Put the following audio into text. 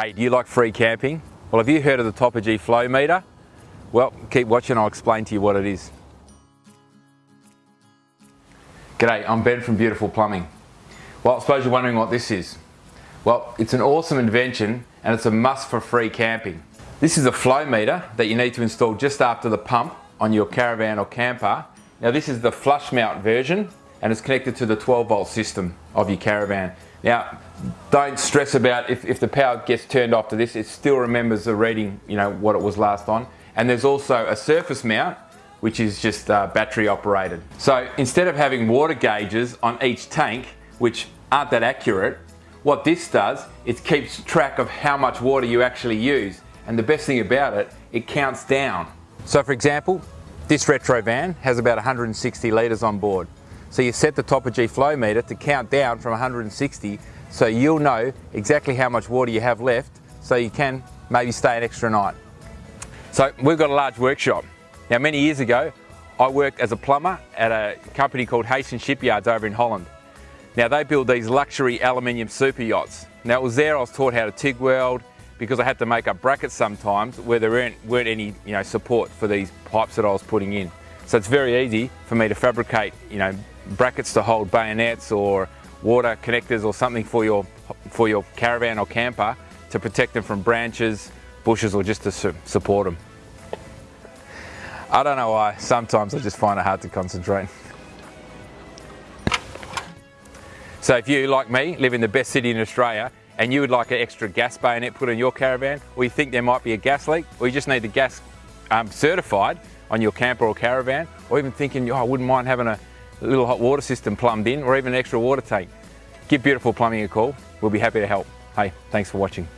Hey, do you like free camping? Well, have you heard of the Topargee flow meter? Well, keep watching, I'll explain to you what it is. G'day, I'm Ben from Beautiful Plumbing. Well, I suppose you're wondering what this is. Well, it's an awesome invention and it's a must for free camping. This is a flow meter that you need to install just after the pump on your caravan or camper. Now this is the flush mount version and it's connected to the 12 volt system of your caravan. Now, don't stress about if, if the power gets turned off to this, it still remembers the reading, you know, what it was last on. And there's also a surface mount, which is just uh, battery operated. So instead of having water gauges on each tank, which aren't that accurate, what this does, it keeps track of how much water you actually use. And the best thing about it, it counts down. So for example, this retro van has about 160 litres on board. So you set the Topargee flow meter to count down from 160 so you'll know exactly how much water you have left so you can maybe stay an extra night. So we've got a large workshop. Now many years ago I worked as a plumber at a company called Hastings Shipyards over in Holland. Now they build these luxury aluminium super yachts. Now it was there I was taught how to TIG weld because I had to make up brackets sometimes where there weren't, weren't any you know, support for these pipes that I was putting in. So it's very easy for me to fabricate you know, brackets to hold bayonets or water connectors or something for your, for your caravan or camper to protect them from branches, bushes or just to su support them. I don't know why, sometimes I just find it hard to concentrate. So if you, like me, live in the best city in Australia and you would like an extra gas bayonet put on your caravan, or you think there might be a gas leak, or you just need the gas um, certified on your camper or caravan, or even thinking, oh, I wouldn't mind having a little hot water system plumbed in or even an extra water tank, give Beautiful Plumbing a call. We'll be happy to help. Hey, thanks for watching.